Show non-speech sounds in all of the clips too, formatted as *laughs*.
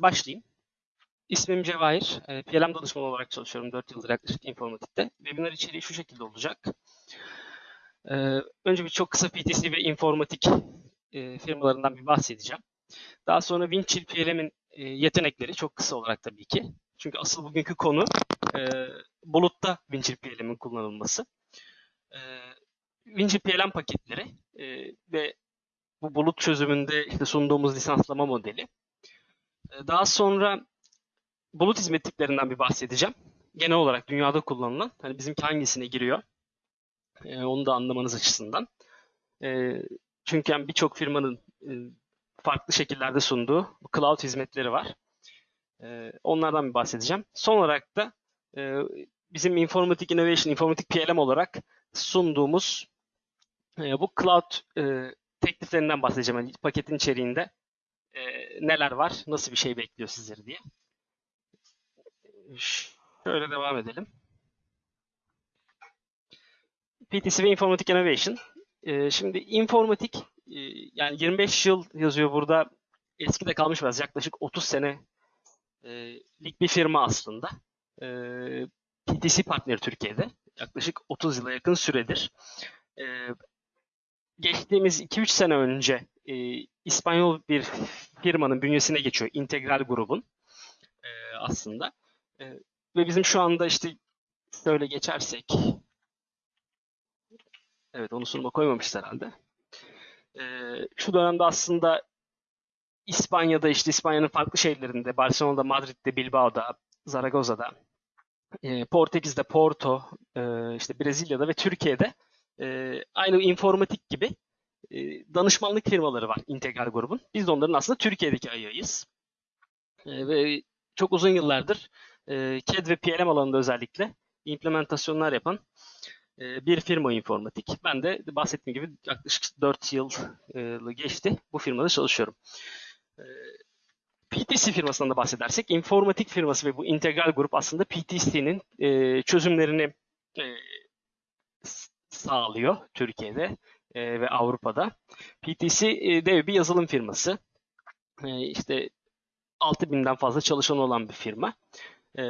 Başlayayım. İsmim Cevahir. E, PLM danışmanı olarak çalışıyorum 4 yıldır yaklaşık informatikte. Webinar içeriği şu şekilde olacak. E, önce bir çok kısa PTC ve informatik e, firmalarından bir bahsedeceğim. Daha sonra Winchill PLM'in e, yetenekleri çok kısa olarak tabii ki. Çünkü asıl bugünkü konu e, bulutta Winchill PLM'in kullanılması. Winchill PLM paketleri ve bu bulut çözümünde işte sunduğumuz lisanslama modeli. E, daha sonra bulut hizmet tiplerinden bir bahsedeceğim. Genel olarak dünyada kullanılan, hani bizimki hangisine giriyor, e, onu da anlamanız açısından. E, çünkü yani birçok firmanın e, farklı şekillerde sunduğu cloud hizmetleri var. Onlardan bir bahsedeceğim. Son olarak da e, bizim Informatik Innovation, Informatik PLM olarak sunduğumuz e, bu cloud e, tekliflerinden bahsedeceğim. Yani paketin içeriğinde e, neler var, nasıl bir şey bekliyor sizleri diye. Şöyle devam edelim. PTC ve Informatik Innovation. E, şimdi informatik, e, yani 25 yıl yazıyor burada. Eski de kalmış biraz. Yaklaşık 30 senelik bir firma aslında. E, PTC partneri Türkiye'de. Yaklaşık 30 yıla yakın süredir. E, geçtiğimiz 2-3 sene önce e, İspanyol bir firmanın bünyesine geçiyor. Integral grubun e, aslında. E, ve bizim şu anda işte şöyle geçersek evet onu sunuma koymamışlar herhalde. E, şu dönemde aslında İspanya'da işte İspanya'nın farklı şehirlerinde Barcelona'da, Madrid'de, Bilbao'da, Zaragoza'da, e, Portekiz'de, Porto, e, işte Brezilya'da ve Türkiye'de e, aynı informatik gibi e, danışmanlık firmaları var Integral grubun. Biz de onların aslında Türkiye'deki ayağıyız. E, ve çok uzun yıllardır e, CAD ve PLM alanında özellikle implementasyonlar yapan e, bir firma informatik. Ben de bahsettiğim gibi yaklaşık 4 yıl geçti. Bu firmada çalışıyorum. PTC firmasından da bahsedersek, informatik firması ve bu integral grup aslında PTC'nin çözümlerini sağlıyor Türkiye'de e, ve Avrupa'da. PTC e, dev bir yazılım firması. E, işte 6000'den fazla çalışan olan bir firma. E,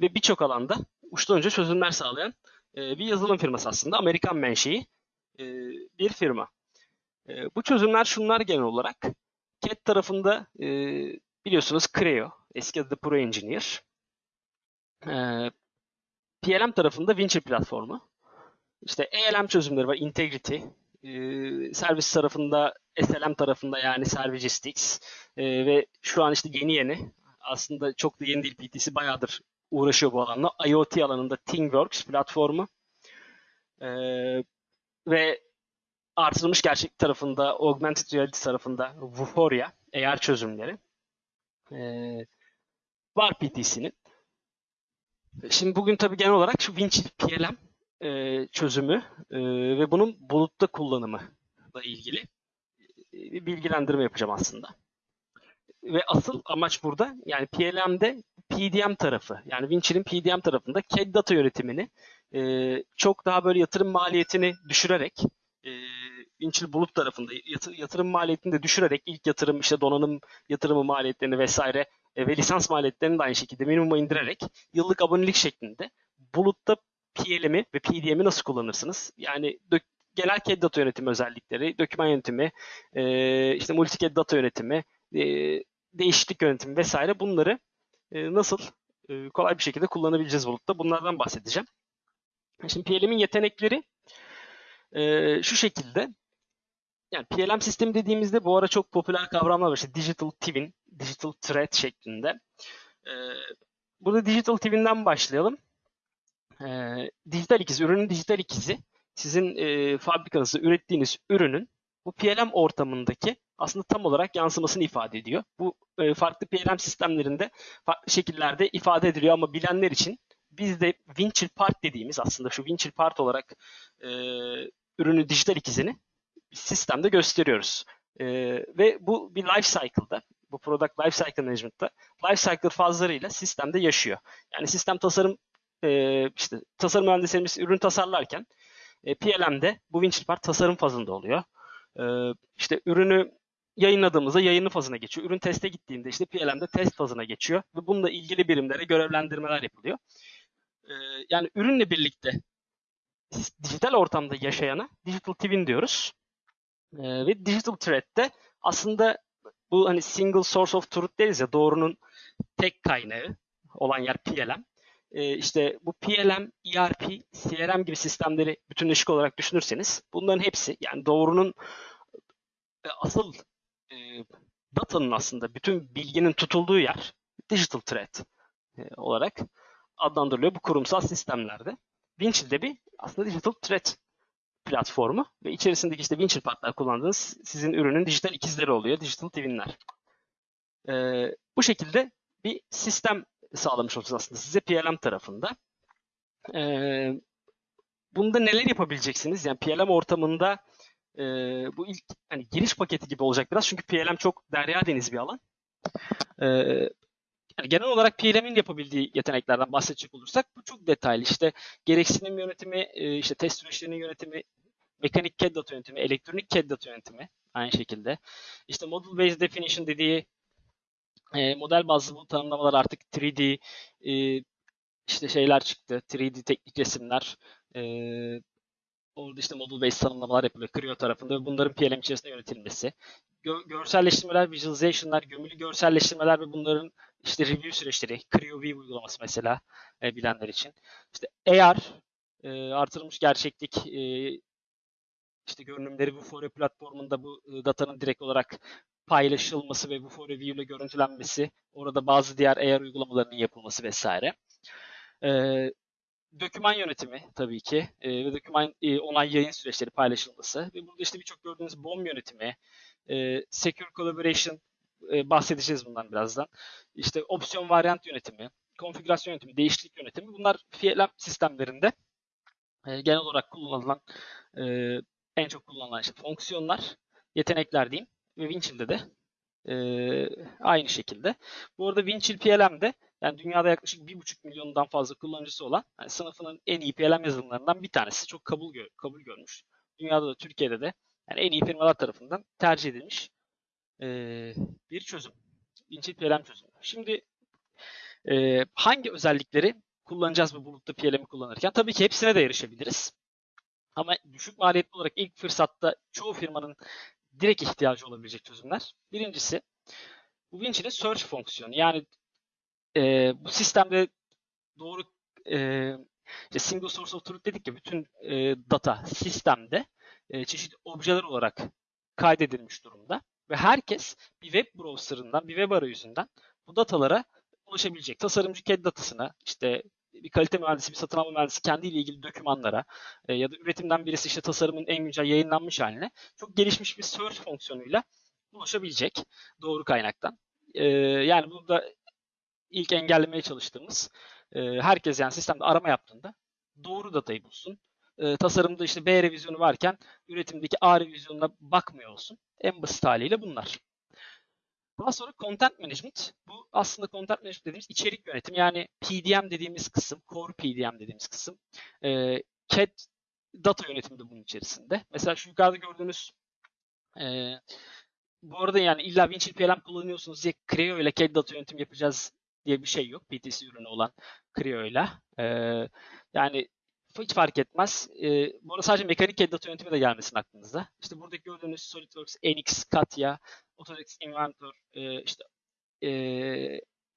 ve birçok alanda uçtan önce çözümler sağlayan e, bir yazılım firması aslında. Amerikan menşei e, bir firma. E, bu çözümler şunlar genel olarak. CAD tarafında e, biliyorsunuz Creo, eski adı Pro Engineer. E, PLM tarafında Wincher platformu. İşte ELM çözümleri var, Integrity. Servis tarafında, SLM tarafında yani Servigistics. E, ve şu an işte yeni yeni, aslında çok da yeni değil PTC, bayağıdır uğraşıyor bu alanla. IoT alanında ThingWorks platformu. E, ve artırılmış gerçeklik tarafında, augmented reality tarafında Vuforia, AR çözümleri. E, var PTC'nin. Şimdi bugün tabii genel olarak şu Winchill PLM e, çözümü e, ve bunun bulutta kullanımı ile ilgili e, bir bilgilendirme yapacağım aslında. Ve asıl amaç burada yani PLM'de PDM tarafı yani Winchill'in PDM tarafında CAD data yönetimini e, çok daha böyle yatırım maliyetini düşürerek e, Winchill bulut tarafında yatır, yatırım maliyetini de düşürerek ilk yatırım işte donanım yatırımı maliyetlerini vesaire e, ve lisans maliyetlerini de aynı şekilde minimuma indirerek yıllık abonelik şeklinde bulutta PLM'i ve PDM'i nasıl kullanırsınız? Yani genel CAD data yönetimi özellikleri, doküman yönetimi, e, işte multi-CAD data yönetimi, e, değişiklik yönetimi vesaire bunları e, nasıl e, kolay bir şekilde kullanabileceğiz bulutta? Bunlardan bahsedeceğim. Şimdi PLM'in yetenekleri e, şu şekilde. Yani PLM sistemi dediğimizde bu ara çok popüler kavramlar var. İşte Digital Twin, Digital Thread şeklinde. E, burada Digital Twin'den başlayalım e, dijital ikiz, ürünün dijital ikizi sizin e, fabrikanızda ürettiğiniz ürünün bu PLM ortamındaki aslında tam olarak yansımasını ifade ediyor. Bu e, farklı PLM sistemlerinde farklı şekillerde ifade ediliyor ama bilenler için biz de Winchill Part dediğimiz aslında şu Winchill Part olarak e, ürünün dijital ikizini sistemde gösteriyoruz. E, ve bu bir life cycle'da, bu product life cycle management'ta life cycle fazlarıyla sistemde yaşıyor. Yani sistem tasarım e, işte tasarım mühendislerimiz ürün tasarlarken e, PLM'de bu Winchill Part tasarım fazında oluyor. E, işte ürünü yayınladığımızda yayını fazına geçiyor. Ürün teste gittiğinde işte PLM'de test fazına geçiyor ve bununla ilgili birimlere görevlendirmeler yapılıyor. Ee, yani ürünle birlikte dijital ortamda yaşayana digital twin diyoruz. Ee, ve digital thread'de aslında bu hani single source of truth deriz ya doğrunun tek kaynağı olan yer PLM. Ee, işte bu PLM, ERP, CRM gibi sistemleri bütünleşik olarak düşünürseniz bunların hepsi yani doğrunun e, asıl e, datanın aslında bütün bilginin tutulduğu yer digital thread e, olarak adlandırılıyor bu kurumsal sistemlerde. Winchill de bir aslında digital thread platformu ve içerisindeki işte Winchill partner kullandığınız sizin ürünün dijital ikizleri oluyor, digital twinler. Ee, bu şekilde bir sistem sağlamış olacağız aslında size PLM tarafında. Ee, bunda neler yapabileceksiniz? Yani PLM ortamında e, bu ilk hani giriş paketi gibi olacak biraz çünkü PLM çok derya deniz bir alan. Ee, yani genel olarak PLM'in yapabildiği yeteneklerden bahsedecek olursak bu çok detaylı. İşte gereksinim yönetimi, e, işte test süreçlerinin yönetimi, mekanik CAD data yönetimi, elektronik CAD data yönetimi aynı şekilde. İşte model based definition dediği e, model bazlı bu tanımlamalar artık 3D e, işte şeyler çıktı. 3D teknik resimler. E, orada işte model based tanımlamalar yapılıyor Creo tarafında ve bunların PLM içerisinde yönetilmesi. Gö- görselleştirmeler, visualization'lar, gömülü görselleştirmeler ve bunların işte review süreçleri, Creo View uygulaması mesela e, bilenler için. İşte AR, e, artırılmış gerçeklik e, işte görünümleri Vuforia platformunda bu e, datanın direkt olarak paylaşılması ve Vuforia View ile görüntülenmesi, orada bazı diğer AR uygulamalarının yapılması vesaire. E, döküman yönetimi tabii ki e, ve döküman e, onay yayın süreçleri paylaşılması ve burada işte birçok gördüğünüz BOM yönetimi, e, Secure Collaboration e, bahsedeceğiz bundan birazdan. İşte opsiyon varyant yönetimi, konfigürasyon yönetimi, değişiklik yönetimi bunlar PLM sistemlerinde e, genel olarak kullanılan e, en çok kullanılan işte fonksiyonlar, yetenekler diyeyim ve Winchill'de de e, aynı şekilde. Bu arada Winchill PLM'de yani dünyada yaklaşık 1,5 milyondan fazla kullanıcısı olan yani sınıfının en iyi PLM yazılımlarından bir tanesi. Çok kabul gör, kabul görmüş. Dünyada da Türkiye'de de yani en iyi firmalar tarafından tercih edilmiş e, bir çözüm. Winchill PLM çözümü. Şimdi e, hangi özellikleri kullanacağız bu bulutta PLM'i kullanırken? Tabii ki hepsine de erişebiliriz. Ama düşük maliyetli olarak ilk fırsatta çoğu firmanın direkt ihtiyacı olabilecek çözümler. Birincisi bu Winchill'in search fonksiyonu. Yani e, bu sistemde doğru e, işte single source of truth dedik ya bütün e, data sistemde e, çeşitli objeler olarak kaydedilmiş durumda ve herkes bir web browser'ından, bir web arayüzünden bu datalara ulaşabilecek. Tasarımcı CAD datasına, işte bir kalite mühendisi, bir satın alma mühendisi kendiyle ilgili dokümanlara e, ya da üretimden birisi işte tasarımın en güncel yayınlanmış haline çok gelişmiş bir search fonksiyonuyla ulaşabilecek doğru kaynaktan. E, yani burada ilk engellemeye çalıştığımız e, herkes yani sistemde arama yaptığında doğru datayı bulsun. E, tasarımda işte B revizyonu varken üretimdeki A revizyonuna bakmıyor olsun. En basit haliyle bunlar. Daha sonra content management. Bu aslında content management dediğimiz içerik yönetim. Yani PDM dediğimiz kısım, core PDM dediğimiz kısım. E, CAD data yönetimi de bunun içerisinde. Mesela şu yukarıda gördüğünüz e, bu arada yani illa Winchill PLM kullanıyorsunuz diye Creo ile CAD data yönetim yapacağız diye bir şey yok. PTC ürünü olan Creo ile. E, yani hiç fark etmez. E, bu arada sadece mekanik CAD data yönetimi de gelmesin aklınıza. İşte buradaki gördüğünüz SolidWorks, NX, Katya, Autodesk Inventor, e, işte e,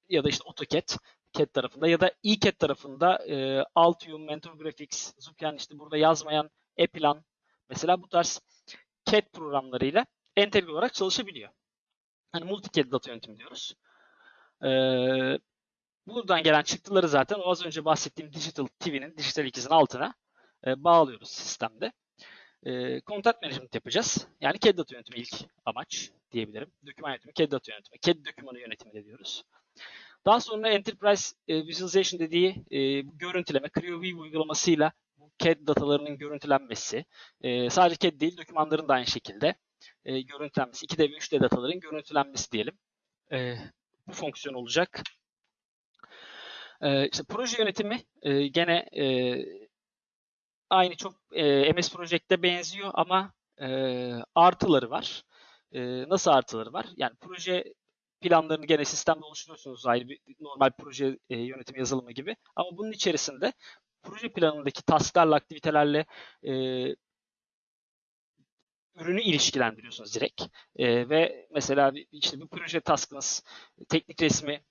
ya da işte AutoCAD CAD tarafında ya da eCAD tarafında e, Altium, Mentor Graphics, Zupian işte burada yazmayan Eplan mesela bu tarz CAD programlarıyla entegre olarak çalışabiliyor. Hani multi-CAD data yönetimi diyoruz. Ee, buradan gelen çıktıları zaten az önce bahsettiğim Digital TV'nin, dijital ikizin altına e, bağlıyoruz sistemde. E, content management yapacağız. Yani CAD data yönetimi ilk amaç diyebilirim. Doküman yönetimi, CAD data yönetimi, CAD dokümanı yönetimi de diyoruz. Daha sonra Enterprise e, Visualization dediği e, görüntüleme, Creo View uygulamasıyla bu CAD datalarının görüntülenmesi, e, sadece CAD değil dokümanların da aynı şekilde e, görüntülenmesi, 2D ve 3D dataların görüntülenmesi diyelim. E, bu fonksiyon olacak. E, işte proje yönetimi e, gene e, aynı çok e, MS Project'te benziyor ama e, artıları var. e, nasıl artıları var? Yani proje planlarını gene sistemde oluşturuyorsunuz ayrı bir normal proje e, yönetim yazılımı gibi. Ama bunun içerisinde proje planındaki tasklarla, aktivitelerle e, ürünü ilişkilendiriyorsunuz direkt. E, ve mesela işte bir proje taskınız, teknik resmi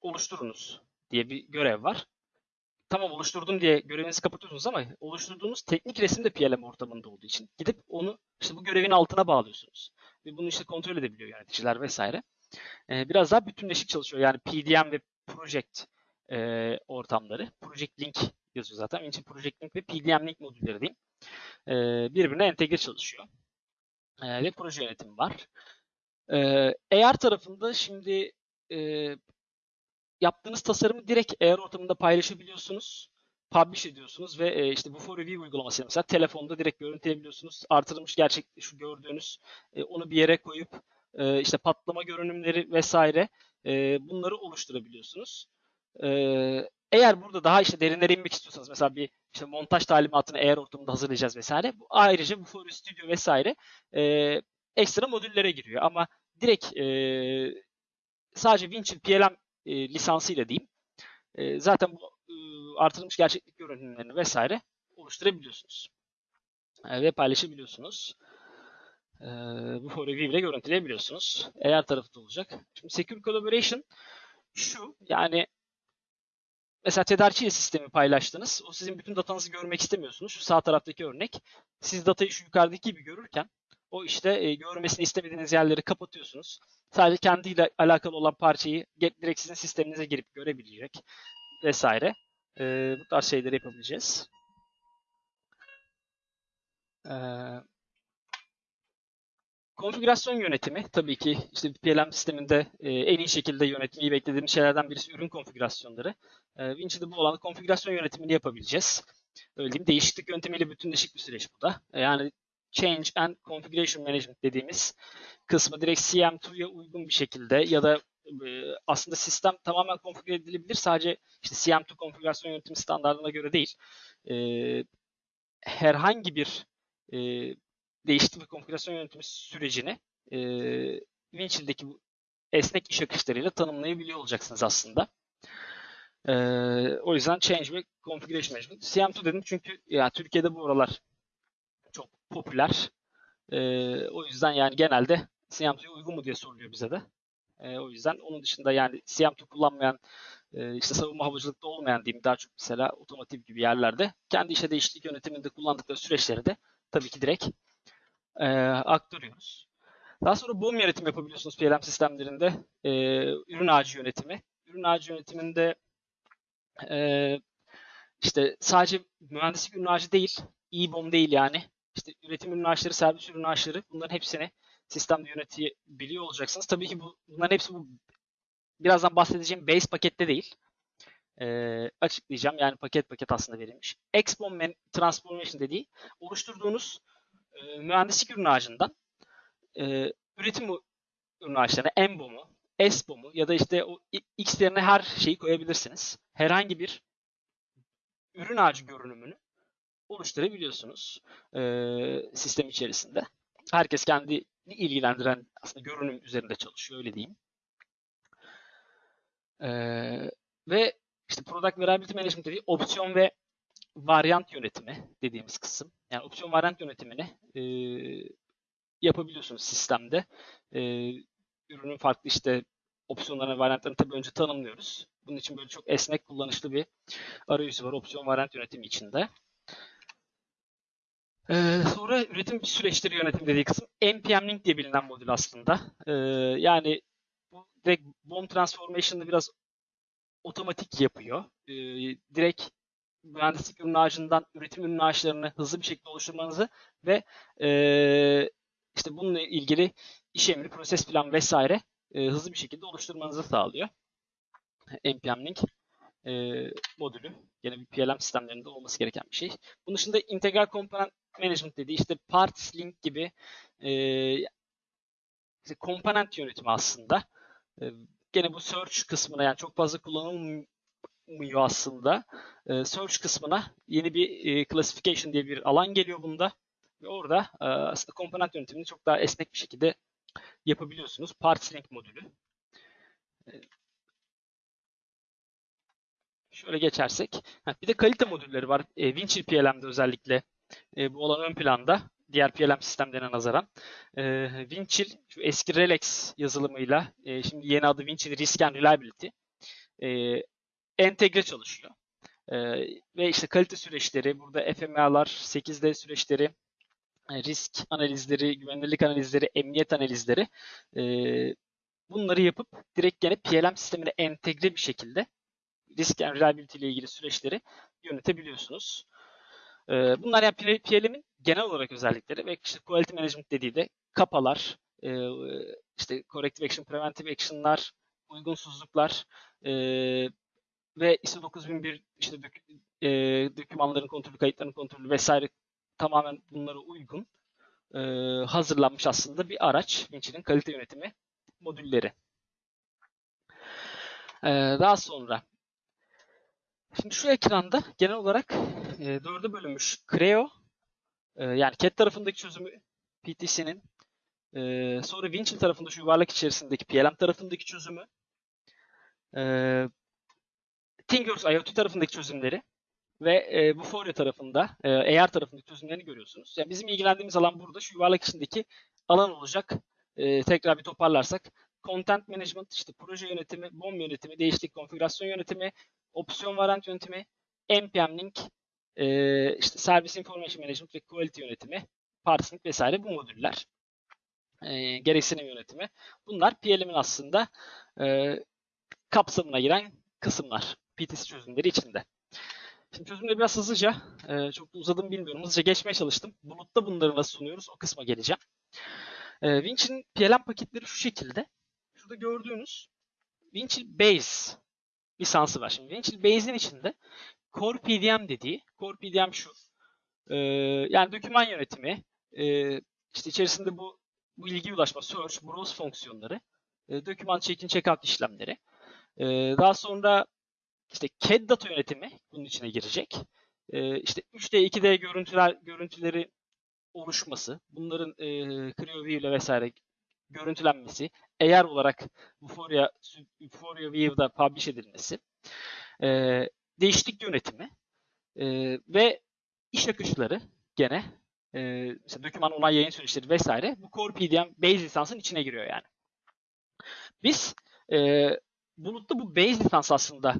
oluşturunuz diye bir görev var. Tamam oluşturdum diye görevinizi kapatıyorsunuz ama oluşturduğunuz teknik resim de PLM ortamında olduğu için gidip onu işte bu görevin altına bağlıyorsunuz. Ve bunu işte kontrol edebiliyor yöneticiler vesaire. Ee, biraz daha bütünleşik çalışıyor. Yani PDM ve Project e, ortamları. Project Link yazıyor zaten. Onun için Project Link ve PDM Link modülleri diyeyim. E, birbirine entegre çalışıyor. E, ve proje yönetimi var. E, AR tarafında şimdi e, yaptığınız tasarımı direkt AR ortamında paylaşabiliyorsunuz. Publish ediyorsunuz ve e, işte bu for review uygulaması mesela telefonda direkt görüntüleyebiliyorsunuz. Artırılmış gerçek şu gördüğünüz e, onu bir yere koyup e, işte patlama görünümleri vesaire e, bunları oluşturabiliyorsunuz. E, eğer burada daha işte derinlere inmek istiyorsanız mesela bir işte montaj talimatını eğer ortamında hazırlayacağız vesaire. Bu, ayrıca bu Fury Studio vesaire e, ekstra modüllere giriyor ama direkt e, sadece Winchill PLM e, lisansıyla diyeyim. E, zaten bu e, artırılmış gerçeklik görünümlerini vesaire oluşturabiliyorsunuz. E, ve paylaşabiliyorsunuz. E, bu *laughs* for review ile görüntüleyebiliyorsunuz. Eğer tarafı olacak. Şimdi Secure Collaboration şu yani mesela tedarikçi sistemi paylaştınız. O sizin bütün datanızı görmek istemiyorsunuz. Şu sağ taraftaki örnek. Siz datayı şu yukarıdaki gibi görürken o işte e, görmesini istemediğiniz yerleri kapatıyorsunuz. Sadece kendiyle alakalı olan parçayı direkt sizin sisteminize girip görebilecek vesaire. E, bu tarz şeyleri yapabileceğiz. E, konfigürasyon yönetimi tabii ki işte PLM sisteminde e, en iyi şekilde yönetmeyi beklediğimiz şeylerden birisi ürün konfigürasyonları. E, Vinci'de bu alanda konfigürasyon yönetimini yapabileceğiz. Öyle diyeyim. Değişiklik yöntemiyle bütünleşik bir süreç bu da. E, yani Change and Configuration Management dediğimiz kısmı direkt CM2'ya uygun bir şekilde ya da e, aslında sistem tamamen konfigüre edilebilir. Sadece işte CM2 konfigürasyon yönetimi standartına göre değil. E, herhangi bir e, değişiklik ve konfigürasyon yönetimi sürecini Winchill'deki esnek iş akışlarıyla tanımlayabiliyor olacaksınız aslında. E, o yüzden Change ve Configuration Management. CM2 dedim çünkü ya Türkiye'de bu aralar popüler. E, o yüzden yani genelde CM2'ye uygun mu diye soruluyor bize de. E, o yüzden onun dışında yani CM2 kullanmayan e, işte savunma havacılıkta olmayan diyeyim daha çok mesela otomotiv gibi yerlerde kendi işe değişiklik yönetiminde kullandıkları süreçleri de tabii ki direkt e, aktarıyoruz. Daha sonra BOM yönetim yapabiliyorsunuz PLM sistemlerinde. E, ürün ağacı yönetimi. Ürün ağacı yönetiminde e, işte sadece mühendislik ürün ağacı değil, e-BOM değil yani işte üretim ürün ağaçları, servis ürün ağaçları bunların hepsini sistemde yönetebiliyor olacaksınız. Tabii ki bu, bunların hepsi bu birazdan bahsedeceğim base pakette değil. Ee, açıklayacağım. Yani paket paket aslında verilmiş. Expon Transformation dediği oluşturduğunuz e, mühendislik ürün ağacından e, üretim ürün ağaçlarına EMBOM'u, ESBOM'u ya da işte o X yerine her şeyi koyabilirsiniz. Herhangi bir ürün ağacı görünümünü oluşturabiliyorsunuz e, sistem içerisinde. Herkes kendi ilgilendiren aslında görünüm üzerinde çalışıyor öyle diyeyim. E, ve işte Product Variability Management dediği opsiyon ve varyant yönetimi dediğimiz kısım. Yani opsiyon varyant yönetimini e, yapabiliyorsunuz sistemde. E, ürünün farklı işte opsiyonlarını, varyantlarını tabii önce tanımlıyoruz. Bunun için böyle çok esnek kullanışlı bir arayüzü var opsiyon varyant yönetimi içinde. Ee, sonra üretim süreçleri yönetim dediği kısım NPM Link diye bilinen modül aslında. Ee, yani bu direkt BOM Transformation'ı biraz otomatik yapıyor. Ee, direkt mühendislik ürün ağacından üretim ürün ağaçlarını hızlı bir şekilde oluşturmanızı ve e, işte bununla ilgili iş emri, proses plan vesaire e, hızlı bir şekilde oluşturmanızı sağlıyor. NPM Link e, modülü. Yine bir PLM sistemlerinde olması gereken bir şey. Bunun dışında integral component management dediği işte parts link gibi e, komponent yönetimi aslında. E, gene bu search kısmına yani çok fazla kullanılmıyor aslında. E, search kısmına yeni bir e, classification diye bir alan geliyor bunda. Ve orada e, aslında komponent yönetimini çok daha esnek bir şekilde yapabiliyorsunuz. Parts Link modülü. E, Şöyle geçersek. Bir de kalite modülleri var. E, Winchill PLM'de özellikle e, bu olan ön planda. Diğer PLM sistemlerine nazaran. E, Winchill, şu eski Relex yazılımıyla, e, şimdi yeni adı Winchill Risk and Reliability, e, entegre çalışıyor. E, ve işte kalite süreçleri, burada FMA'lar, 8D süreçleri, e, risk analizleri, güvenilirlik analizleri, emniyet analizleri e, bunları yapıp direkt gene PLM sistemine entegre bir şekilde risk and reliability ile ilgili süreçleri yönetebiliyorsunuz. Ee, bunlar yani PLM'in genel olarak özellikleri ve işte quality management dediği de kapalar, e, işte corrective action, preventive action'lar, uygunsuzluklar e, ve ISO 9001 işte e, dokümanların kontrolü, kayıtların kontrolü vesaire tamamen bunlara uygun hazırlanmış aslında bir araç Winchill'in kalite yönetimi modülleri. Daha sonra Şimdi şu ekranda genel olarak e, dörde bölünmüş Creo, e, yani CAD tarafındaki çözümü PTC'nin, e, sonra Winchill tarafında şu yuvarlak içerisindeki PLM tarafındaki çözümü, e, ThingWorks IoT tarafındaki çözümleri ve e, Vuforia tarafında, e, AR tarafındaki çözümlerini görüyorsunuz. Yani bizim ilgilendiğimiz alan burada şu yuvarlak içindeki alan olacak. E, tekrar bir toparlarsak, Content Management, işte proje yönetimi, BOM yönetimi, değişiklik konfigürasyon yönetimi, opsiyon varant yönetimi, NPM Link, e, işte Service Information Management ve Quality yönetimi, Parsing vesaire bu modüller. E, gereksinim yönetimi. Bunlar PLM'in aslında e, kapsamına giren kısımlar. PTC çözümleri içinde. Şimdi çözümleri biraz hızlıca, e, çok da uzadım bilmiyorum. Hızlıca geçmeye çalıştım. Bulutta bunları nasıl sunuyoruz o kısma geleceğim. E, Winch'in PLM paketleri şu şekilde. Şurada gördüğünüz Winchill Base lisansı var. Şimdi Winchill Base'in içinde Core PDM dediği, Core PDM şu, e, yani doküman yönetimi, e, işte içerisinde bu, bu ilgi ulaşma, search, browse fonksiyonları, e, doküman check-in, check-out işlemleri, e, daha sonra işte CAD data yönetimi bunun içine girecek. E, işte 3D, 2D görüntüler, görüntüleri oluşması, bunların e, CreoView ile vesaire görüntülenmesi, eğer olarak Vuforia, Vuforia View'da publish edilmesi, e, değişiklik yönetimi e, ve iş akışları gene e, mesela doküman onay yayın süreçleri vesaire bu Core PDM base lisansın içine giriyor yani. Biz e, bulutta bu base lisans aslında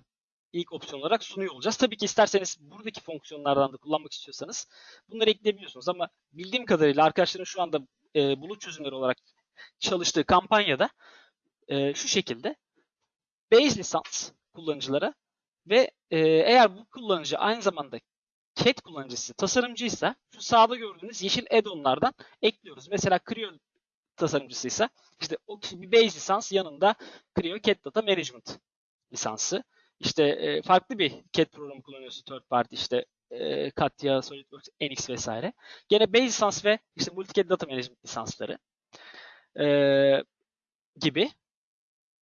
ilk opsiyon olarak sunuyor olacağız. Tabii ki isterseniz buradaki fonksiyonlardan da kullanmak istiyorsanız bunları ekleyebiliyorsunuz ama bildiğim kadarıyla arkadaşların şu anda e, bulut çözümleri olarak çalıştığı kampanyada e, şu şekilde base lisans kullanıcılara ve e, eğer bu kullanıcı aynı zamanda CAD kullanıcısı, tasarımcıysa şu sağda gördüğünüz yeşil add-on'lardan ekliyoruz. Mesela Creo tasarımcısıysa işte o bir base lisans yanında Creo CAD Data Management lisansı. İşte e, farklı bir CAD programı kullanıyorsun third party işte e, Katya, SolidWorks, NX vesaire. Gene base lisans ve işte multi-CAD Data Management lisansları e, gibi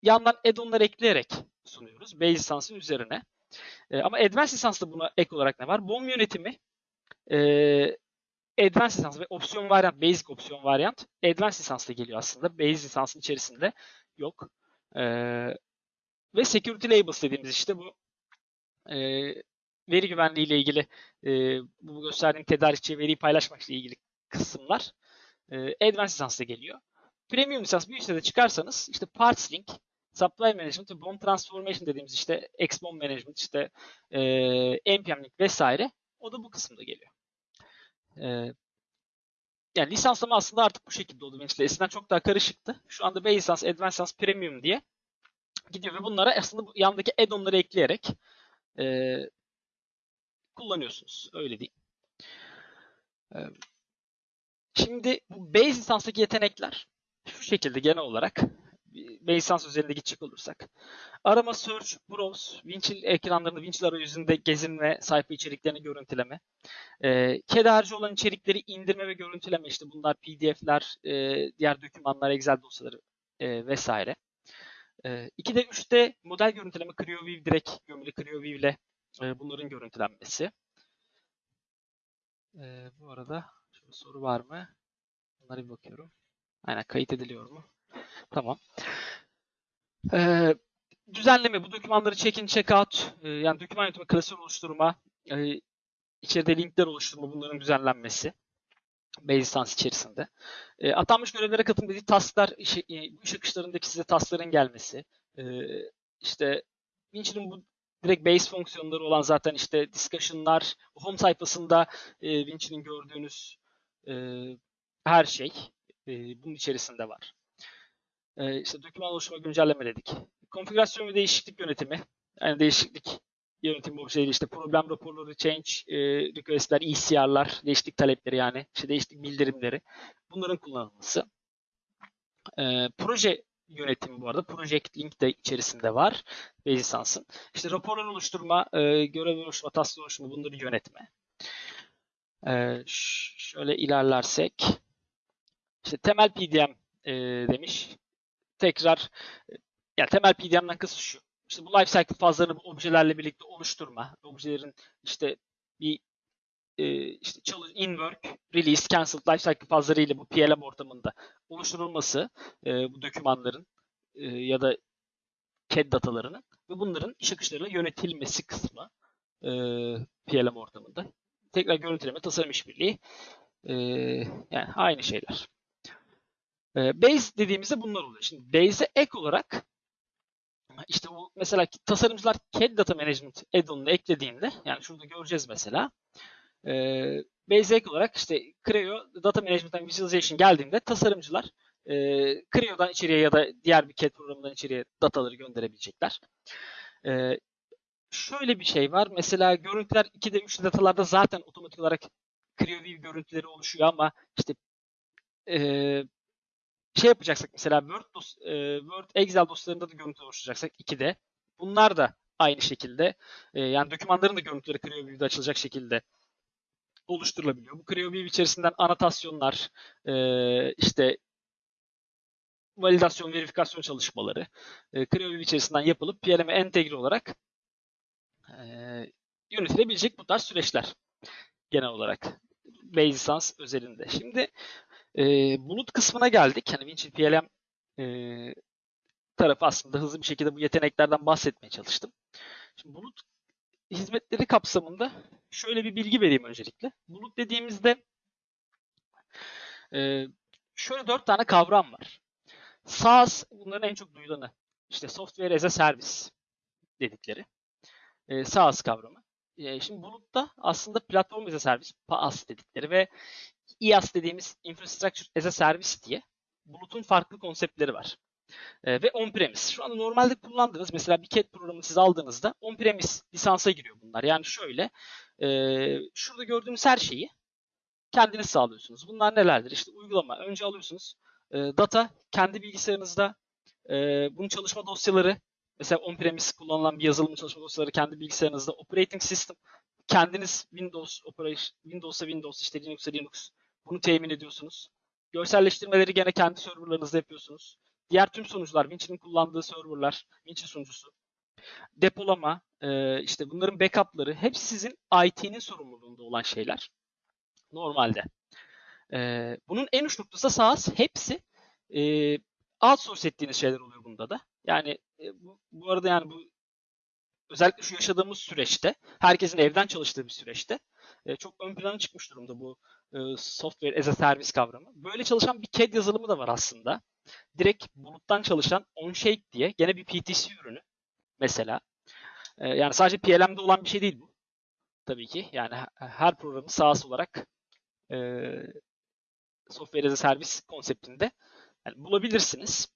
yandan add-on'lar ekleyerek sunuyoruz. Base lisansın üzerine. E, ama Advanced lisansda buna ek olarak ne var? BOM yönetimi e, Advanced lisans ve opsiyon varyant, basic opsiyon varyant Advanced lisansla geliyor aslında. Base lisansın içerisinde yok. E, ve Security Labels dediğimiz işte bu e, veri güvenliği ile ilgili e, bu gösterdiğim tedarikçi veriyi paylaşmak ile ilgili kısımlar e, Advanced lisansla geliyor. Premium lisans bir üstte de çıkarsanız işte Parts Link, Supply Management ve BOM Transformation dediğimiz işte X-BOM Management, işte e, NPM Link vesaire o da bu kısımda geliyor. E, yani lisanslama aslında artık bu şekilde oldu benim Eskiden çok daha karışıktı. Şu anda Base Lisans, Advanced Lisans, Premium diye gidiyor ve bunlara aslında bu yandaki add-on'ları ekleyerek e, kullanıyorsunuz. Öyle diyeyim. E, şimdi bu Base lisanstaki yetenekler şu şekilde genel olarak base lisans üzerinde gidecek olursak. Arama, search, browse, Winchill ekranlarında, Winchill arayüzünde gezinme, sayfa içeriklerini görüntüleme. E, CAD harici olan içerikleri indirme ve görüntüleme. işte bunlar PDF'ler, e, diğer dokümanlar, Excel dosyaları e, vesaire. E, 2'de 3'te model görüntüleme, CreoView direkt gömülü CreoView ile e, bunların görüntülenmesi. E, bu arada soru var mı? Bunlara bir bakıyorum. Aynen kayıt ediliyor mu? Tamam. Ee, düzenleme bu dokümanları check-in, check-out e, yani doküman yönetimi, klasör oluşturma, e, içeride linkler oluşturma bunların düzenlenmesi. Basistance içerisinde. E, atanmış görevlere katılım dediği tasklar, işe, e, bu iş akışlarındaki size taskların gelmesi. E, işte Winch'in bu direkt base fonksiyonları olan zaten işte discussion'lar, home sayfasında e, Winch'in gördüğünüz e, her şey e, bunun içerisinde var. E, işte doküman oluşturma güncelleme dedik. Konfigürasyon ve değişiklik yönetimi. Yani değişiklik yönetim objeleri işte problem raporları, change e, request'ler, ECR'lar, değişiklik talepleri yani işte değişiklik bildirimleri bunların kullanılması. E, proje yönetimi bu arada. Project Link de içerisinde var. Basis'ansın. İşte raporlar oluşturma, e, görev oluşturma, tasvir oluşturma bunları yönetme. E, şöyle ilerlersek işte temel PDM e, demiş. Tekrar yani temel PDM'den kısıt şu işte bu life cycle fazlarını bu objelerle birlikte oluşturma, objelerin işte bir e, işte çalış, in work, release, cancel life cycle fazları ile bu PLM ortamında oluşturulması e, bu dokümanların e, ya da CAD datalarının ve bunların iş akışlarıyla yönetilmesi kısmı e, PLM ortamında. Tekrar görüntüleme, tasarım işbirliği e, yani aynı şeyler. E, base dediğimizde bunlar oluyor. Şimdi base'e ek olarak işte bu mesela tasarımcılar CAD Data Management add-on'unu eklediğinde yani şurada göreceğiz mesela e, basic olarak işte Creo Data Management Visualization geldiğinde tasarımcılar e, Creo'dan içeriye ya da diğer bir CAD programından içeriye dataları gönderebilecekler. E, şöyle bir şey var. Mesela görüntüler 2'de 3'de datalarda zaten otomatik olarak Creo View görüntüleri oluşuyor ama işte e, şey yapacaksak mesela Word, dos, e, Word Excel dosyalarında da görüntü oluşturacaksak 2'de bunlar da aynı şekilde e, yani dokümanların da görüntüleri CreoView'de açılacak şekilde oluşturulabiliyor. Bu CreoView içerisinden anotasyonlar, e, işte validasyon, verifikasyon çalışmaları e, CreoView içerisinden yapılıp PLM'e entegre olarak e, yönetilebilecek bu tarz süreçler genel olarak Basisans özelinde. Şimdi e, bulut kısmına geldik. Hani Winchill PLM e, tarafı aslında hızlı bir şekilde bu yeteneklerden bahsetmeye çalıştım. Şimdi bulut hizmetleri kapsamında şöyle bir bilgi vereyim öncelikle. Bulut dediğimizde e, şöyle dört tane kavram var. SaaS bunların en çok duyulanı. İşte Software as a Service dedikleri. E, SaaS kavramı. E, şimdi bulutta aslında Platform as a Service, PaaS dedikleri ve IaaS dediğimiz Infrastructure as a Service diye bulutun farklı konseptleri var. E, ve on-premise. Şu anda normalde kullandığınız mesela bir CAD programı siz aldığınızda on-premise lisansa giriyor bunlar. Yani şöyle e, şurada gördüğünüz her şeyi kendiniz sağlıyorsunuz. Bunlar nelerdir? İşte uygulama. Önce alıyorsunuz. E, data kendi bilgisayarınızda e, bunun çalışma dosyaları mesela on-premise kullanılan bir yazılım çalışma dosyaları kendi bilgisayarınızda operating system kendiniz Windows operation Windows'a Windows işte Linux'a Linux bunu temin ediyorsunuz. Görselleştirmeleri gene kendi serverlarınızda yapıyorsunuz. Diğer tüm sunucular, Winch'in kullandığı serverlar, Winch sunucusu, depolama, e, işte bunların backup'ları hepsi sizin IT'nin sorumluluğunda olan şeyler. Normalde. E, bunun en uç noktası SaaS. Hepsi e, outsource ettiğiniz şeyler oluyor bunda da. Yani e, bu, bu arada yani bu özellikle şu yaşadığımız süreçte, herkesin evden çalıştığı bir süreçte e, çok ön plana çıkmış durumda bu e, software as a service kavramı. Böyle çalışan bir CAD yazılımı da var aslında. Direkt buluttan çalışan OnShape diye gene bir PTC ürünü mesela. E, yani sadece PLM'de olan bir şey değil bu. Tabii ki. Yani her programı SaaS olarak e, software as a service konseptinde yani bulabilirsiniz.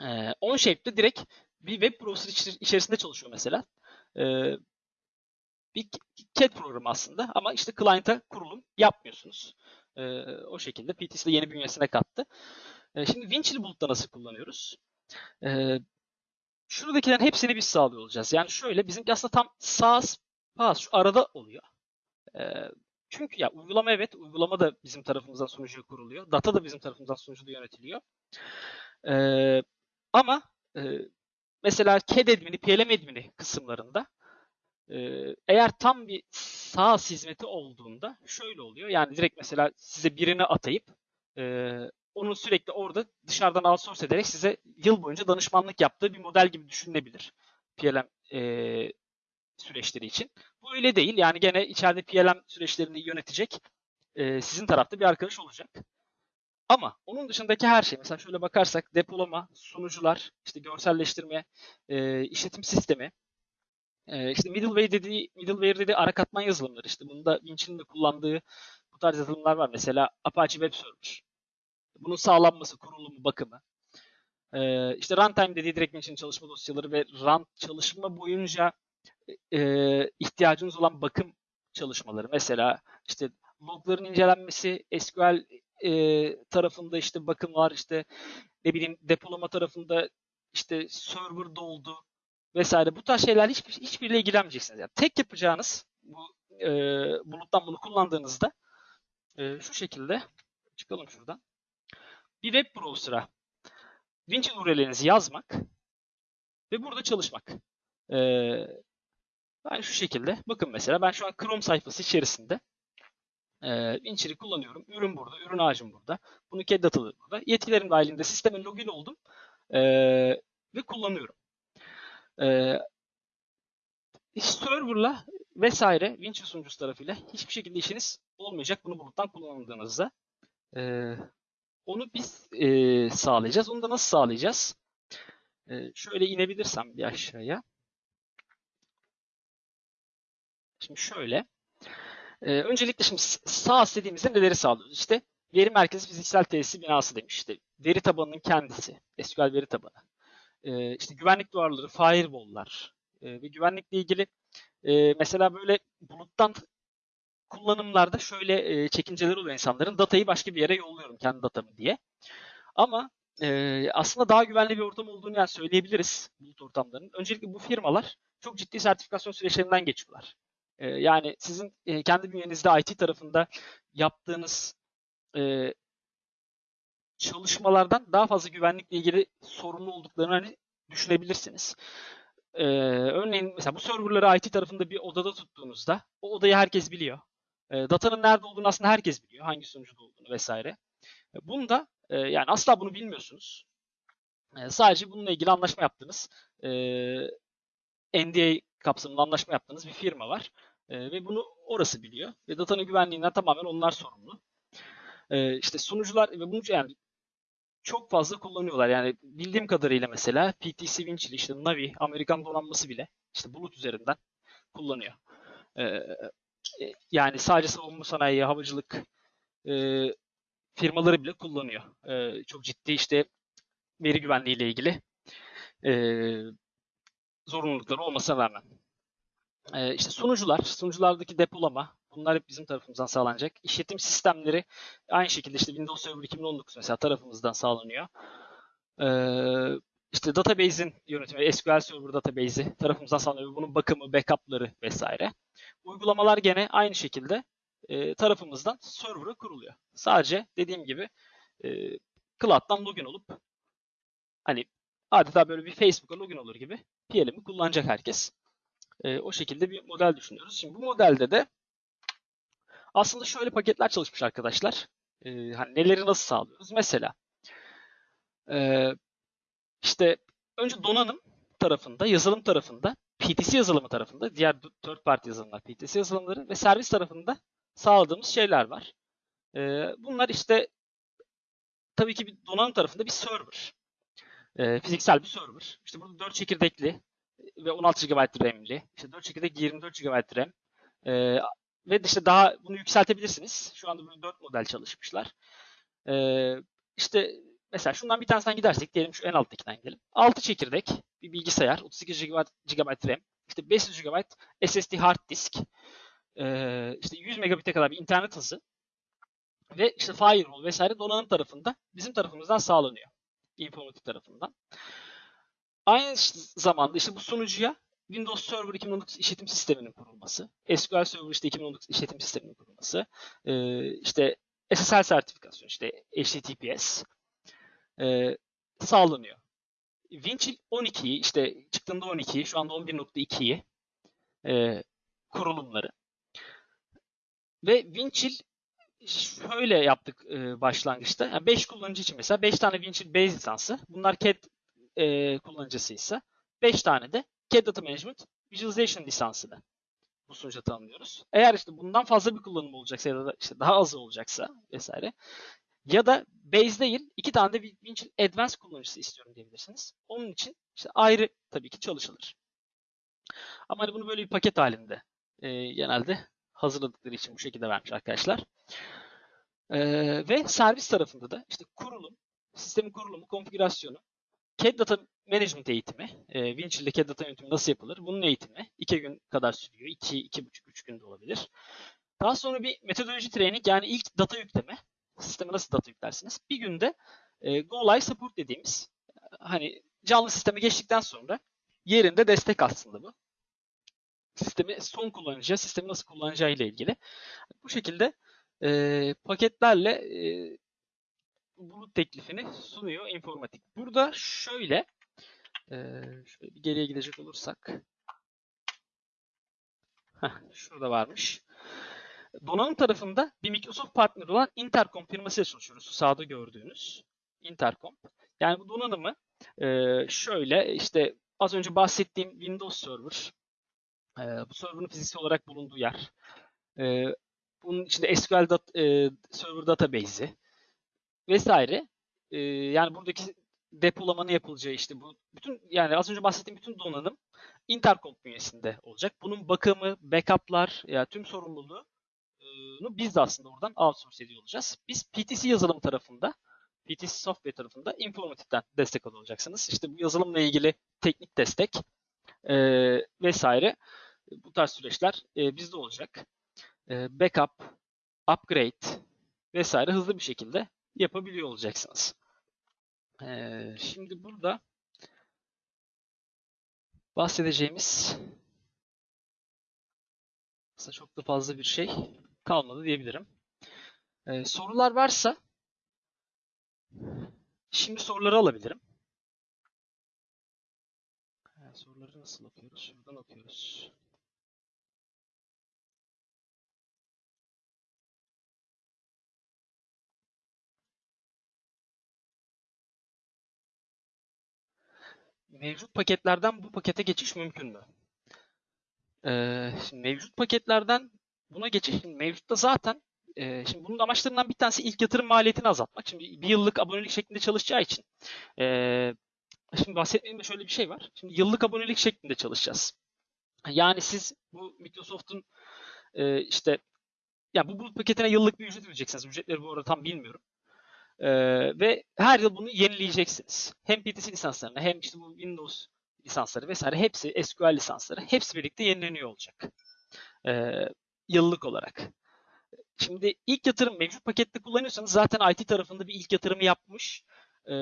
E, OnShape'de direkt bir web browser içerisinde çalışıyor mesela. E, bir CAD programı aslında ama işte client'a kurulum yapmıyorsunuz. E, o şekilde PTC de yeni bünyesine kattı. E, şimdi Winchill'i bulutta nasıl kullanıyoruz? E, şuradakilerin hepsini biz sağlıyor olacağız. Yani şöyle bizim aslında tam SaaS, PaaS şu arada oluyor. E, çünkü ya uygulama evet, uygulama da bizim tarafımızdan sunucuya kuruluyor. Data da bizim tarafımızdan sunucuda yönetiliyor. E, ama e, mesela CAD admini, PLM admini kısımlarında eğer tam bir SaaS hizmeti olduğunda şöyle oluyor. Yani direkt mesela size birini atayıp onu sürekli orada dışarıdan outsource ederek size yıl boyunca danışmanlık yaptığı bir model gibi düşünülebilir. PLM e, süreçleri için. Bu öyle değil. Yani gene içeride PLM süreçlerini yönetecek e, sizin tarafta bir arkadaş olacak. Ama onun dışındaki her şey, mesela şöyle bakarsak depolama, sunucular, işte görselleştirme, e, işletim sistemi, e, işte middleware dediği, middleware dediği ara katman yazılımları. işte bunda Winch'in de kullandığı bu tarz yazılımlar var. Mesela Apache Web Server. Bunun sağlanması, kurulumu, bakımı. E, işte runtime dediği direkt Winch'in çalışma dosyaları ve run çalışma boyunca e, ihtiyacınız olan bakım çalışmaları. Mesela işte logların incelenmesi, SQL e, tarafında işte bakımlar, işte ne bileyim depolama tarafında işte server doldu vesaire. Bu tarz şeyler hiçbir, hiçbiriyle ilgilenmeyeceksiniz. Yani tek yapacağınız bu e, buluttan bunu kullandığınızda e, şu şekilde çıkalım şuradan. Bir web browser'a Winch URL'lerinizi yazmak ve burada çalışmak. E, ben şu şekilde, bakın mesela ben şu an Chrome sayfası içerisinde e, Wincher'i kullanıyorum. Ürün burada, ürün ağacım burada. Bunu kedi dataları burada. Yetkilerim dahilinde sisteme login oldum e, ve kullanıyorum. E, server'la vesaire Wincher sunucusu tarafıyla hiçbir şekilde işiniz olmayacak bunu buluttan kullandığınızda. E, onu biz e, sağlayacağız. Onu da nasıl sağlayacağız? E, şöyle inebilirsem bir aşağıya. Şimdi şöyle. Ee, öncelikle şimdi SaaS dediğimizde neleri sağlıyoruz? İşte veri merkezi fiziksel tesis binası demiş. İşte veri tabanının kendisi, SQL veri tabanı. Ee, işte güvenlik duvarları, firewall'lar ee, ve güvenlikle ilgili e, mesela böyle buluttan kullanımlarda şöyle e, çekinceleri oluyor insanların. Datayı başka bir yere yolluyorum kendi datamı diye. Ama e, aslında daha güvenli bir ortam olduğunu yani söyleyebiliriz bulut ortamlarının. Öncelikle bu firmalar çok ciddi sertifikasyon süreçlerinden geçiyorlar. E, yani sizin e, kendi bünyenizde IT tarafında yaptığınız e, çalışmalardan daha fazla güvenlikle ilgili sorumlu olduklarını hani düşünebilirsiniz. Ee, örneğin mesela bu serverları IT tarafında bir odada tuttuğunuzda o odayı herkes biliyor. E, datanın nerede olduğunu aslında herkes biliyor. Hangi sunucuda olduğunu vesaire. Bunda e, yani asla bunu bilmiyorsunuz. Sadece bununla ilgili anlaşma yaptığınız e, NDA kapsamında anlaşma yaptığınız bir firma var. E, ve bunu orası biliyor. Ve datanın güvenliğinden tamamen onlar sorumlu. E, işte sunucular ve bunu yani çok fazla kullanıyorlar. Yani bildiğim kadarıyla mesela PTC Winchell, işte Navi, Amerikan donanması bile işte bulut üzerinden kullanıyor. E, yani sadece savunma sanayi, havacılık e, firmaları bile kullanıyor. E, çok ciddi işte veri güvenliği ile ilgili e, zorunlulukları olmasına rağmen. E, işte sunucular, sunuculardaki depolama, bunlar hep bizim tarafımızdan sağlanacak. İşletim sistemleri aynı şekilde işte Windows Server 2019 mesela tarafımızdan sağlanıyor. E, işte database'in yönetimi, SQL Server database'i tarafımızdan sağlanıyor. Bunun bakımı, backup'ları vesaire. Uygulamalar gene aynı şekilde e, tarafımızdan server'a kuruluyor. Sadece dediğim gibi e, cloud'dan login olup hani adeta böyle bir Facebook'a login olur gibi PLM'i kullanacak herkes. E, o şekilde bir model düşünüyoruz. Şimdi bu modelde de aslında şöyle paketler çalışmış arkadaşlar. E, hani neleri nasıl sağlıyoruz? Mesela e, işte önce donanım tarafında, yazılım tarafında, PTC yazılımı tarafında, diğer third party yazılımlar, PTC yazılımları ve servis tarafında sağladığımız şeyler var. Ee, bunlar işte tabii ki bir donanım tarafında bir server. Ee, fiziksel bir server. İşte burada 4 çekirdekli ve 16 GB RAM'li. İşte 4 çekirdek 24 GB RAM. Ee, ve işte daha bunu yükseltebilirsiniz. Şu anda böyle 4 model çalışmışlar. Ee, işte mesela şundan bir tanesinden gidersek diyelim şu en alttakinden gidelim. 6 çekirdek bir bilgisayar, 38 GB, GB RAM, işte 500 GB SSD hard disk, e, işte 100 megabit'e kadar bir internet hızı ve işte firewall vesaire donanım tarafında bizim tarafımızdan sağlanıyor. Informatik tarafından. Aynı zamanda işte bu sunucuya Windows Server 2019 işletim sisteminin kurulması, SQL Server işte 2019 işletim sisteminin kurulması, işte SSL sertifikasyon, işte HTTPS sağlanıyor. Winchill 12'yi işte çıktığında 12'yi şu anda 11.2'yi e, kurulumları ve Winchill şöyle yaptık başlangıçta. Yani 5 kullanıcı için mesela 5 tane Winchill Base lisansı. Bunlar CAD e, kullanıcısıysa 5 tane de CAD Data Management Visualization lisansını bu sunucuda tanımlıyoruz. Eğer işte bundan fazla bir kullanım olacaksa ya da işte daha az olacaksa vesaire ya da Base değil iki tane de Winchill Advanced kullanıcısı istiyorum diyebilirsiniz. Onun için işte ayrı tabii ki çalışılır. Ama hani bunu böyle bir paket halinde e, genelde hazırladıkları için bu şekilde vermiş arkadaşlar. E, ve servis tarafında da işte kurulum, sistemin kurulumu, konfigürasyonu, CAD Data Management eğitimi, e, Winchill'de CAD Data yönetimi nasıl yapılır? Bunun eğitimi 2 gün kadar sürüyor. 2, 2,5, 3 günde olabilir. Daha sonra bir metodoloji training yani ilk data yükleme. Sisteme nasıl data yüklersiniz? Bir günde e, Go Live Support dediğimiz hani canlı sisteme geçtikten sonra yerinde destek aslında bu. Sistemi son kullanıcıya, sistemi nasıl kullanacağı ile ilgili. Bu şekilde e, paketlerle e, bulut teklifini sunuyor informatik. Burada şöyle e, şöyle bir geriye gidecek olursak heh, şurada varmış. Donanım tarafında bir Microsoft partneri olan Intercom firmasıyla çalışıyoruz. Sağda gördüğünüz Intercom. Yani bu donanımı e, şöyle işte az önce bahsettiğim Windows Server, e, bu server'ın fiziksel olarak bulunduğu yer, e, bunun içinde SQL dat, e, Server Database'i vesaire. E, yani buradaki depolamanın yapılacağı işte bu bütün yani az önce bahsettiğim bütün donanım Intercom bünyesinde olacak. Bunun bakımı, backup'lar ya yani tüm sorumluluğu biz de aslında oradan outsource ediyor olacağız. Biz PTC yazılım tarafında, PTC software tarafında informatikten destek alacaksınız. İşte bu yazılımla ilgili teknik destek e, vesaire bu tarz süreçler e, bizde olacak. E, backup, upgrade vesaire hızlı bir şekilde yapabiliyor olacaksınız. E, şimdi burada bahsedeceğimiz aslında çok da fazla bir şey kalmadı diyebilirim. Ee, sorular varsa şimdi soruları alabilirim. Ha, soruları nasıl okuyoruz? Şuradan okuyoruz. Mevcut paketlerden bu pakete geçiş mümkün mü? Ee, şimdi mevcut paketlerden buna geçiş mevcutta zaten e, şimdi bunun amaçlarından bir tanesi ilk yatırım maliyetini azaltmak. Şimdi bir yıllık abonelik şeklinde çalışacağı için e, şimdi bahsetmediğimde şöyle bir şey var. Şimdi yıllık abonelik şeklinde çalışacağız. Yani siz bu Microsoft'un e, işte ya bu bulut paketine yıllık bir ücret ödeyeceksiniz. Ücretleri bu arada tam bilmiyorum. E, ve her yıl bunu yenileyeceksiniz. Hem PTC lisanslarını hem işte bu Windows lisansları vesaire hepsi SQL lisansları hepsi birlikte yenileniyor olacak. E, yıllık olarak. Şimdi ilk yatırım mevcut pakette kullanıyorsanız zaten IT tarafında bir ilk yatırımı yapmış e,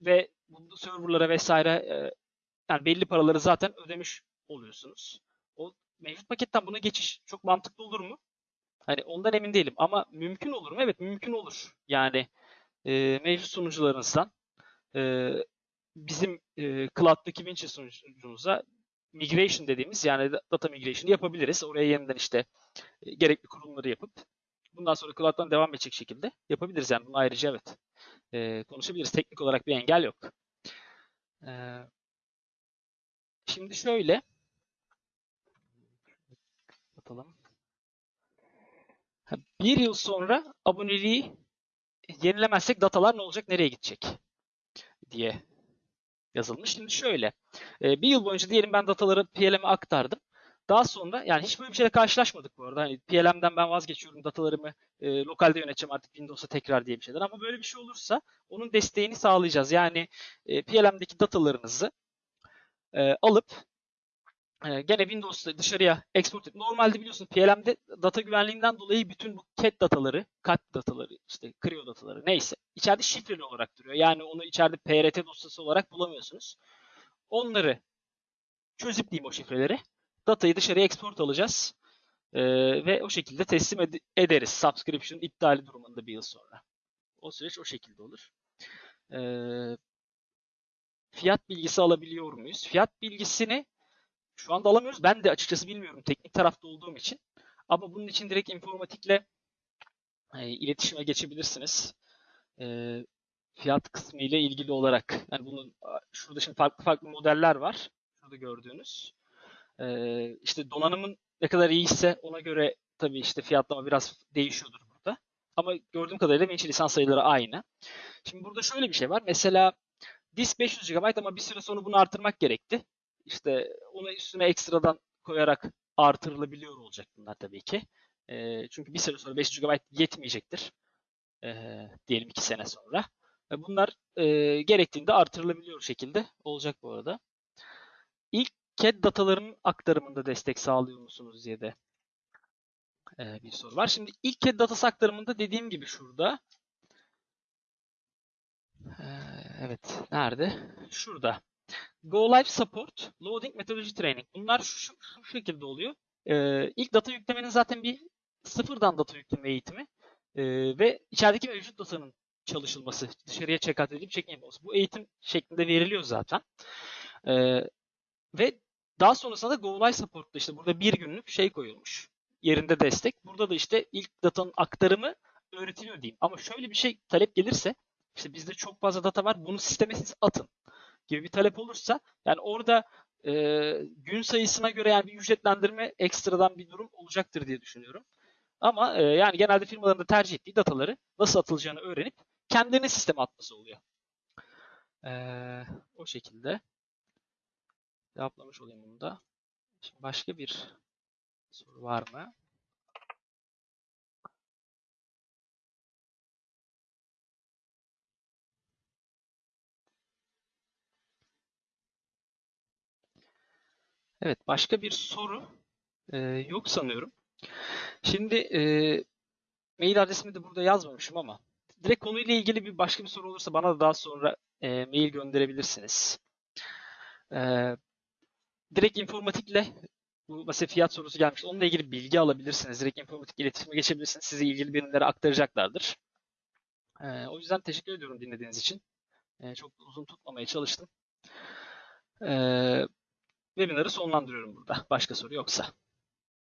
ve bu serverlara vesaire e, yani belli paraları zaten ödemiş oluyorsunuz. O mevcut paketten buna geçiş çok mantıklı olur mu? Hani ondan emin değilim ama mümkün olur mu? Evet mümkün olur. Yani e, mevcut sunucularınızdan e, bizim e, Cloud'daki Winch sunucumuza migration dediğimiz yani data migration yapabiliriz. Oraya yeniden işte e, gerekli kurulumları yapıp bundan sonra cloud'dan devam edecek şekilde yapabiliriz. Yani bunu ayrıca evet e, konuşabiliriz. Teknik olarak bir engel yok. E, şimdi şöyle atalım. Bir yıl sonra aboneliği yenilemezsek datalar ne olacak, nereye gidecek diye yazılmış. Şimdi şöyle, bir yıl boyunca diyelim ben dataları PLM'e aktardım. Daha sonra yani hiç böyle bir şeyle karşılaşmadık bu arada. Hani PLM'den ben vazgeçiyorum, datalarımı e, lokalde yöneteceğim artık Windows'a tekrar diye bir şeyler. Ama böyle bir şey olursa onun desteğini sağlayacağız. Yani e, PLM'deki datalarınızı e, alıp e, gene Windows'ta dışarıya export et. Normalde biliyorsun PLM'de data güvenliğinden dolayı bütün bu CAT dataları, CAT dataları, işte Creo dataları neyse içeride şifreli olarak duruyor. Yani onu içeride PRT dosyası olarak bulamıyorsunuz. Onları çözüp diyeyim o şifreleri. Datayı dışarıya export alacağız. Ee, ve o şekilde teslim ed- ederiz. Subscription iptali durumunda bir yıl sonra. O süreç o şekilde olur. Ee, fiyat bilgisi alabiliyor muyuz? Fiyat bilgisini şu anda alamıyoruz. Ben de açıkçası bilmiyorum teknik tarafta olduğum için. Ama bunun için direkt informatikle e, iletişime geçebilirsiniz. E, fiyat kısmı ile ilgili olarak. Yani bunun şurada şimdi farklı farklı modeller var. Şurada gördüğünüz. E, işte donanımın ne kadar iyiyse ona göre tabii işte fiyatlama biraz değişiyordur burada. Ama gördüğüm kadarıyla Vinci lisans sayıları aynı. Şimdi burada şöyle bir şey var. Mesela disk 500 GB ama bir süre sonra bunu artırmak gerekti. İşte onu üstüne ekstradan koyarak artırılabiliyor olacak bunlar tabii ki. E, çünkü bir süre sonra 500 GB yetmeyecektir. E, diyelim 2 sene sonra. E, bunlar e, gerektiğinde artırılabiliyor şekilde olacak bu arada. İlk CAD datalarının aktarımında destek sağlıyor musunuz diye de e, bir soru var. Şimdi ilk CAD datası aktarımında dediğim gibi şurada e, evet nerede? Şurada. Go Live Support, Loading Methodology Training. Bunlar şu, şu, şu şekilde oluyor. E, ilk data yüklemenin zaten bir sıfırdan data yükleme eğitimi e, ve içerideki mevcut datanın çalışılması, dışarıya check-out edilip check-in. Bu eğitim şeklinde veriliyor zaten. E, ve daha sonrasında da Go Live Support'ta işte burada bir günlük şey koyulmuş. Yerinde destek. Burada da işte ilk datanın aktarımı öğretiliyor diyeyim. Ama şöyle bir şey talep gelirse işte bizde çok fazla data var. Bunu sisteme siz atın gibi bir talep olursa yani orada e, gün sayısına göre yani bir ücretlendirme ekstradan bir durum olacaktır diye düşünüyorum. Ama e, yani genelde firmaların da tercih ettiği dataları nasıl atılacağını öğrenip kendilerine sisteme atması oluyor. E, o şekilde cevaplamış olayım bunu da. Şimdi başka bir soru var mı? Evet, başka bir soru e, yok sanıyorum. Şimdi e, mail adresimi de burada yazmamışım ama direkt konuyla ilgili bir başka bir soru olursa bana da daha sonra e, mail gönderebilirsiniz. E, direkt informatikle bu mesela fiyat sorusu gelmiş. Onunla ilgili bilgi alabilirsiniz. Direkt informatik iletişime geçebilirsiniz. Size ilgili birimlere aktaracaklardır. E, o yüzden teşekkür ediyorum dinlediğiniz için. E, çok uzun tutmamaya çalıştım. E, webinarı sonlandırıyorum burada. Başka soru yoksa.